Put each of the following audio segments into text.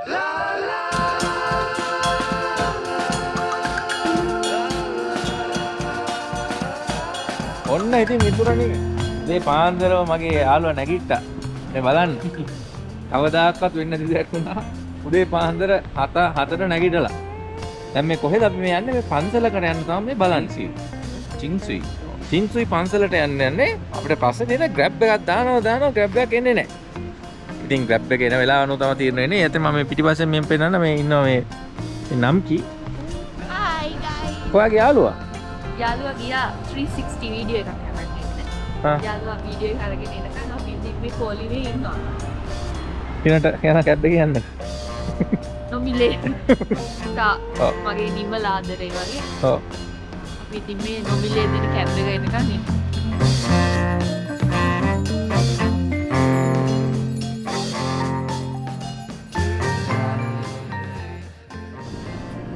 ඔන්න ඉතින් මිතුරනේ මේ පාන්දරව මගේ යාළුවා නැගිට්ටා. මේ බලන්න. කවදාකවත් වෙන්නේ දෙයක් වුණා. උදේ පාන්දර 7 7ට නැගිටලා. දැන් මේ කොහෙද අපි මේ යන්නේ? මේ පන්සලකට යන්න තමයි මේ බලන්නේ. චින්සුයි. චින්සුයි පන්සලට යන්න යන්නේ අපිට පස්සේ දෙන ග්‍රැබ් එකක් දානවා දානවා ග්‍රැබ් එකක් එන්නේ නැහැ. ඉතින් ග්‍රැබ් එක එන වෙලාව අනුව තමයි තීරණය වෙන්නේ. ඒත් මම මේ පෙන්නන්න මේ ඉන්නවා මේ මේ නම් කි. Hi guys. කොයාගේ යාළුවා? යාළුවා ගියා 360 වීඩියෝ එකක්. ආ. යාළුවා වීඩියෝ එක අරගෙන එනකන් අපි ඉතින් කෝලිනේ ඉන්නවා. කිනට යන කැබ් එකේ යන්න. නොමිලේ. මගේ නිමල ආදරේ වගේ. ඔව්. අපි ඉතින් මේ නොමිලේ දෙන කැබ් එක එනකන් ඉන්නවා.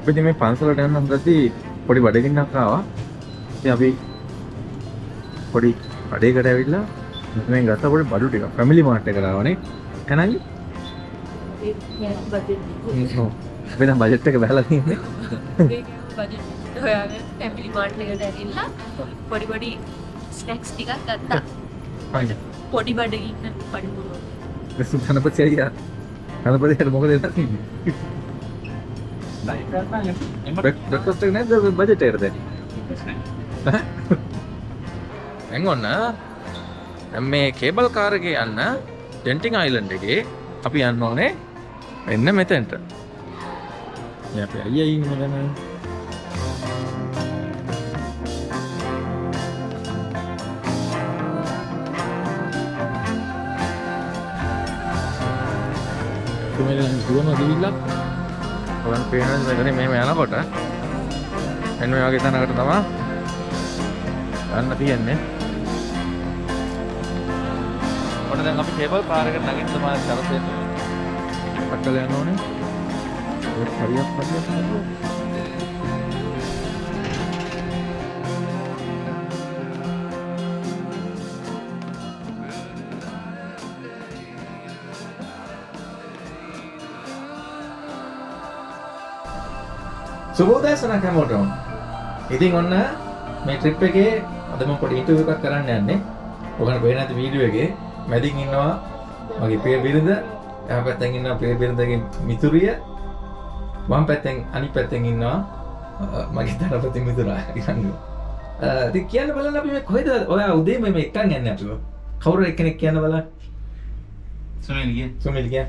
අපි ඉතින් මේ පන්සලට යන්න හදද්දී පොඩි බඩගින්නක් ආවා. ඉතින් අපි පොඩි බඩේකට ඇවිල්ලා මෙතනින් ගත්ත පොඩි බඩු ටිකක් ෆැමිලි මාර්ට් එකට ආවනේ. කනංගි? අපි දැන් බජට් එක බහලා තියෙන්නේ. බජට් හොයාගෙන ෆැමිලි මාර්ට් එකට ඇවිල්ලා පොඩි පොඩි ස්නැක්ස් ටිකක් ගත්තා. පොඩි බඩගින්න පඩි පුරෝ. සු ගණපති අයියා. ගණපතිට මොකද වෙලා තියෙන්නේ? බ්‍රෙක්ෆාස්ට් එක නැද්ද බජට් එකට දැන්? දැන් ඔන්න දැන් මේ කේබල් කාර් එකේ යන්න ඩෙන්ටින් අයිලන්ඩ් එකේ අපි යන්න ඕනේ මෙන්න මෙතෙන්ට. මේ අපේ අයියා ඉන්නේ දැන්. තුමෙන් දුවන ගිහිල්ලා ඔයන් පේනද මෙතන මෙහෙම යනකොට එන්න මේ වගේ තැනකට තමයි යන්න තියෙන්නේ. ඔන්න දැන් අපි කේබල් කාර් එකට නගින්න තමයි කරපෙන්නේ. පට්ටල යන්න ඕනේ. ඒක හරියක් හරියක් නේද? සුබෝදෑසනක් හැමෝටම. ඉතින් ඔන්න මේ ට්‍රිප් එකේ අද මම පොඩි ඉන්ටර්විව් එකක් කරන්න යන්නේ. ඔයගොල්ලෝ පේන ඇති වීඩියෝ එකේ මැදින් ඉන්නවා මගේ ප්‍රිය බිරිඳ, එහා පැත්තෙන් ඉන්නවා ප්‍රිය බිරිඳගේ මිතුරිය, වම් පැත්තෙන් අනිත් පැත්තෙන් ඉන්නවා මගේ තරපති මිතුරා ඉරංගු. ඉතින් කියන්න බලන්න අපි මේ කොහෙද ඔයා උදේ මේ මේ එක්කන් යන්නේ අපිව? කවුරු එක්කෙනෙක් කියන්න බලන්න. සුනිල් ගිය සුමිල් කියන්න.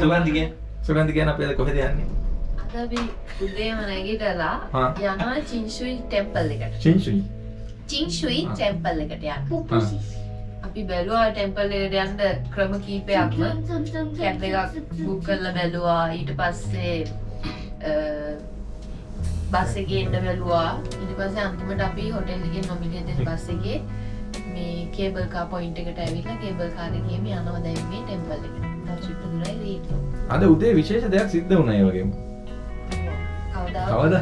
සුගන්ධි කියන්න. සුගන්ධි කියන්න අපි අද කොහෙද යන්නේ? අද අපි උදේම නැගිටලා. යනවා චින්ෂුයි ටෙම්පල් එකට. චින්ෂුයි ආ. ටෙම්පල් එකට යන්න. අපි බැලුවා ටෙම්පල් එකට යන්න ක්‍රම කීපයක්ම කැබ් එකක් බුක් කරලා බැලුවා ඊට පස්සේ අ, බස් එකේ එන්න බැලුවා ඊට පස්සේ අන්තිමට අපි හොටෙල් එකේ දෙන බස් එකේ මේ කේබල් කා පොයින්ට් එකට ඇවිල්ලා කේබල් කාර් එකේම යනවා දැන් මේ ටෙම්පල් එකට. විතරයි ලේට්. අද උදේ විශේෂ දෙයක් සිද්ධ වුණා ඒ වගේම. කවද?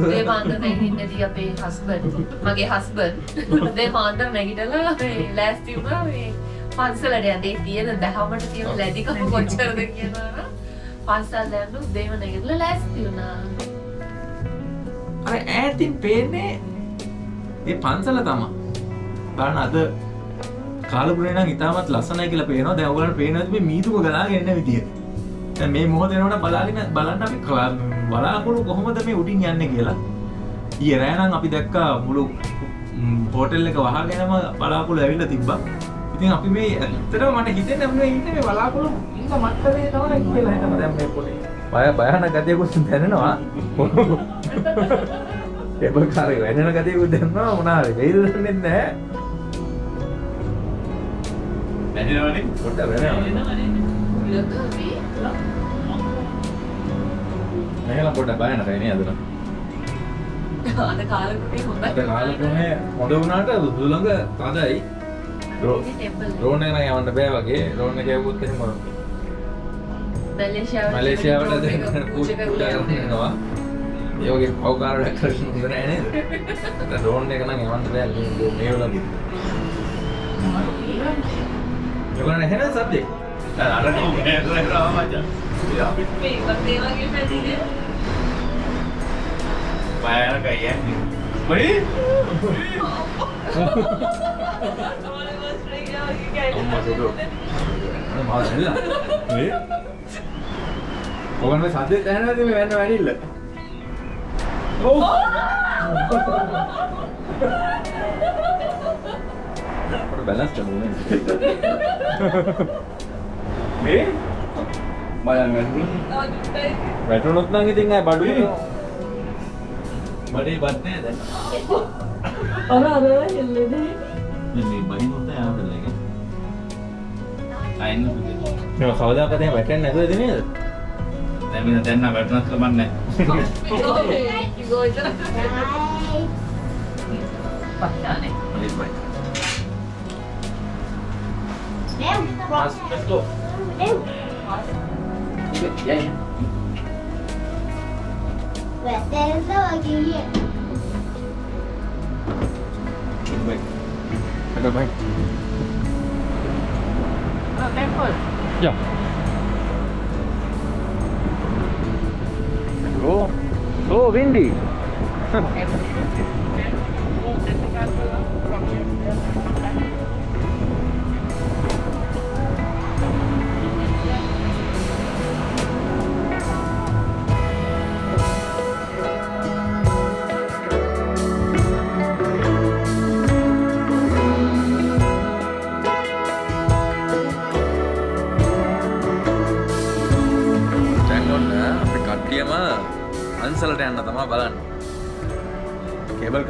උදේ පාන්දර නැගිටින්නදී අපේ හස්බන්ඩ් මගේ හස්බන්ඩ් උදේ පාන්දර නැගිටලා මේ ලෑස්ති වුණා මේ පන්සලට යන්න තියෙන දහමට තියෙන ලැබිකම කොච්චරද කියනවා පන්සල් යන්න උදේම නැගිටලා ලෑස්ති වුණා අර ඈතින් පේන්නේ ඒ පන්සල තමා. බලන්න අද කාලපුරේ නම් ඉතාමත් ලස්සනයි කියලා පේනවා. දැන් ඔයගොල්ලන්ට පේනවාද මේ මීදුම ගලාගෙන එන විදිය. දැන් මේ මොහොතේ නෝන බලාගෙන බලන්න අපි බලාකුළු කොහොමද මේ උඩින් යන්නේ කියලා. ඊයේ රෑ නම් අපි දැක්කා මුළු හෝටල් එක වහගෙනම බලාකුළු ඇවිල්ලා තිබ්බා. ඉතින් අපි මේ ඇත්තටම මට හිතෙන්නේ අපි ඉන්නේ මේ බලාකුළු ඉන්න මට්ටමේ තමයි කියලා හිතනවා දැන් මේ පොඩි. බය භයානක ගතියකුත් දැනෙනවා. කේබල් කාරේ වෙනන ගතියකුත් දැනෙනවා මොනවා හරි වෙයිද දන්නේ නැහැ. නැතිනවනේ පොඩ්ඩක් වෙනවා. මේකලා පොඩ්ඩක් භයානකයි නේ අදන. අද කාලෙකට හොඳයි අද කාලෙකනේ හොඳ වුණාට දුලඟ තදයි. ඩ්‍රෝන් එක නම් යවන්න බෑ වගේ. ඩ්‍රෝන් එක යවුවොත් එහෙම මැලේසියාවට මැලේසියාවට දැන් පූජා කරන්න යනවා. ඒ වගේ පව්කාර වැඩ කරන්න හොඳ නෑ නේද? ඩ්‍රෝන් එක නම් යවන්න බෑ මේ වලදී. ඒගොල්ලන් එහෙනම් සබ්ජෙක්ට් අර නෝකේරලා මචං. මේ වගේ වගේ පැතිනේ බයර කයියන්නේ. බයි. අම්මා සුදු. අර මාව දැල්ලා. මේ ඔගන් මේ සද්දේ දැනනවද මේ වෙන්න වැඩිල්ල? ඔව්. බැලන්ස් කරමු මේ බලන්න. වැටුණොත් නම් ඉතින් ආයි බඩු බඩේ බත් නෑ දැන්. අර අර හෙල්ලෙන්නේ මේ මේ බයි නොත යාවදලගේ. අයින්න. මේ කවදාකද එහෙම වැටෙන්නේ නැතුවද නේද? දැන් මෙන්න දැන් නම් වැටුණත් කමන්නේ නෑ. ගෝයිතර පච්චානේ බයි බයි. Let's go. Ew. Yeah. Wait, there is no again here. Wait. Yeah. Go. So windy.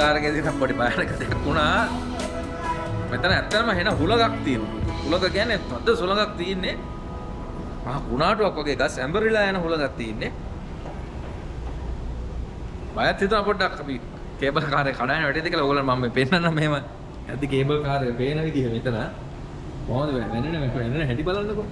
කාරකේදී නම් පොඩි බයනක දෙයක් වුණා. මෙතන ඇත්තටම හෙන හුලගක් තියෙනවා. හුලග කියන්නේ තද සුලගක් තියෙන්නේ මහා කුණාටුවක් වගේ ගස් ඇඹරිලා යන හුලගක් තියෙන්නේ. බයත් හිතුණා පොඩ්ඩක් අපි කේබල් කාරේ කඩාගෙන වැටෙද කියලා ඕගොල්ලෝ මම මේ පෙන්නන්න මෙහෙම ඇද්දි කේබල් කාරේ පේන විදිහ මෙතන. කොහොමද වෙන්නේ? මේ වෙන්නේ හැටි බලන්නකෝ.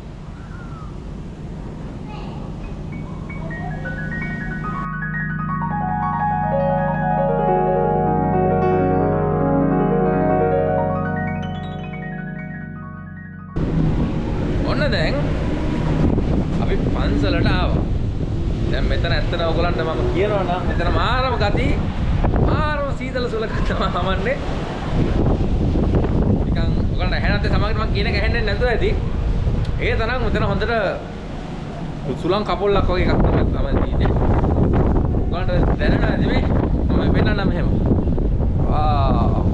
මම කියනවා නම් මෙතන මාරම ගති මාරම සීතල සුලක තමයි හමන්නේ. නිකන් ඔයගලන්ට ඇහෙනත් සමගට මම කියන එක ඇහෙන්නේ නැතුව ඇති. ඒ තරම් මෙතන හොඳට සුලං කපොල්ලක් වගේ එකක් තමයි තමයි තියෙන්නේ. ඔයගලන්ට දැනෙනවද මේ? මම පෙන්නන්නම් මෙහෙම. ආ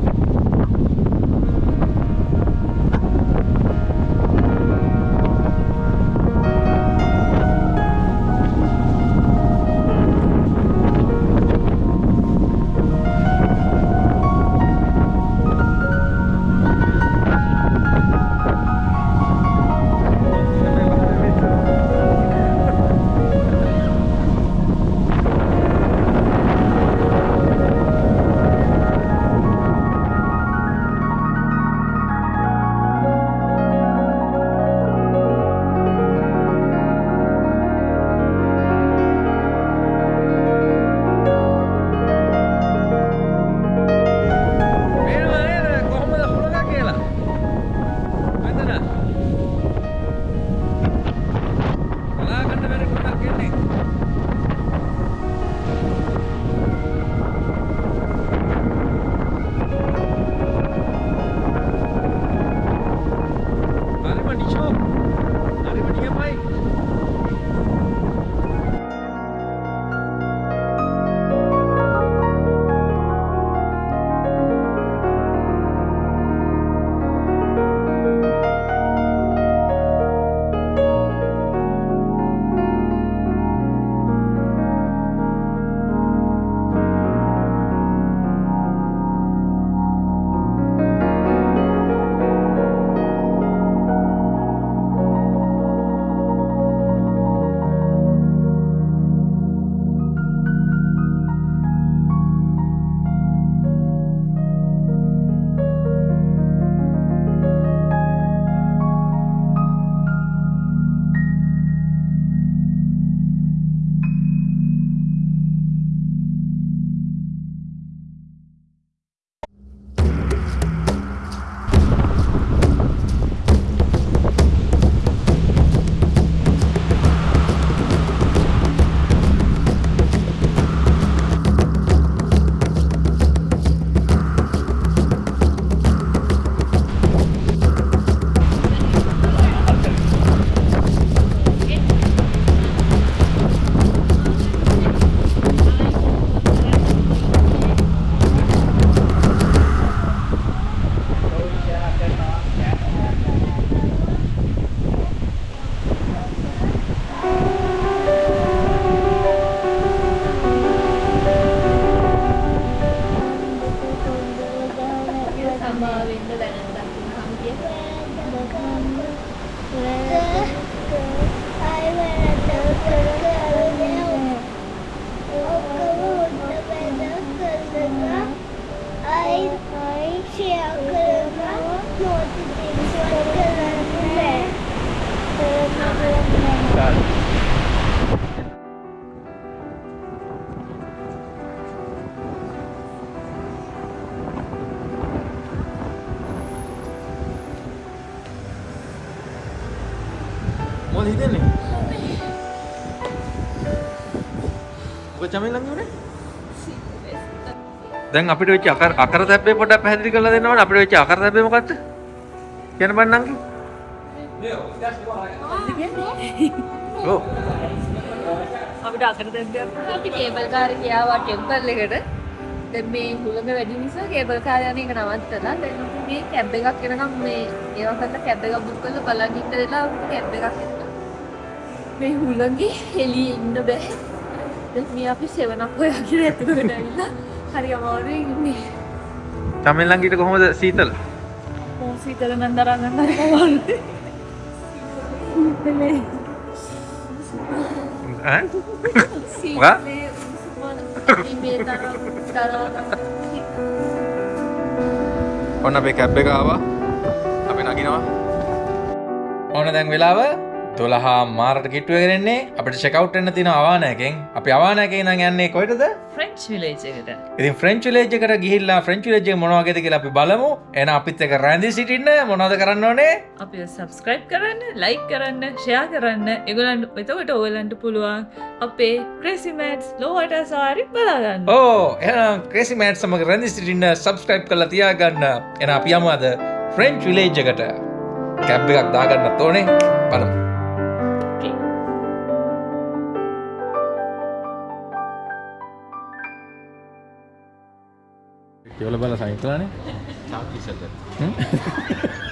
මොකද චමින් ළඟ උනේ? දැන් අපිට වෙච්ච අකර අකර තැබ්බේ පොඩ්ඩක් පැහැදිලි කරලා දෙන්න ඕනේ. අපිට වෙච්ච අකර තැබ්බේ මොකද්ද? කියන්න බෑ නංගි. ඔව්. අපිට අකර දෙයක් අපි කේබල් කාරේ ගියාවා ටෙම්පල් එකට දැන් මේ හුළඟ වැඩි නිසා කේබල් කාරේ යන එක නවත්තලා දැන් අපි මේ කැබ් එකක් එනකම් මේ ඒවා කරලා කැබ් එකක් බුක් කරලා බලන් ඉන්න වෙලා කැබ් එකක් එනවා මේ හුළඟේ එළියේ ඉන්න බෑ මේ අපි සෙවනක් හොයාගෙන ඇතුළට ඇවිල්ලා හරි අමාරුයි ඉන්නේ චමින් ළඟ ඊට කොහොමද සීතල? මොසීතල නම් දරා ගන්න හරි අමාරුයි සීතලේ ඈ? සීතලේ උස්මන මේ තරම් දරා ගන්න ඔන්න අපේ කැබ් එක ආවා. අපි නගිනවා. ඔන්න දැන් වෙලාව 12 මාරට කිට්ටුව ගෙනෙන්නේ අපිට චෙක්අවුට් වෙන්න තියෙන අවානයකින්. අපි අවානයකින් ඉඳන් යන්නේ කොහෙටද? ෆ්‍රෙන්ච් විලේජ් එකට ඉතින් ෆ්‍රෙන්ච් විලේජ් එකට ගිහිල්ලා ෆ්‍රෙන්ච් විලේජ් එක මොන වගේද කියලා අපි බලමු. එහෙනම් අපිත් එක්ක රැඳී සිටින්න මොනවද කරන්න ඕනේ? අපි සබස්ක්‍රයිබ් කරන්න ලයික් කරන්න ෂයා කරන්න එගලන්ට එතකට ඕලන්ට පුළුවන් අපේ ක්‍රේසිමටස් ලෝවට සාරි බලාගන්න ඕ එහෙනම් ක්‍රේසි මෑට් සමග රැඳී සිටින්න සබස්ක්‍රයිබ් කරලා තියාගන්න. එහෙනම් අපි යමු අද ෆ්‍රෙන්ච් විලේජ් එකට. කැබ් එකක් දාගන්නත් ඕනේ. බලමු. කියවල බල සයින් කළානේ. තාක් ඉස්සෙල්ලා.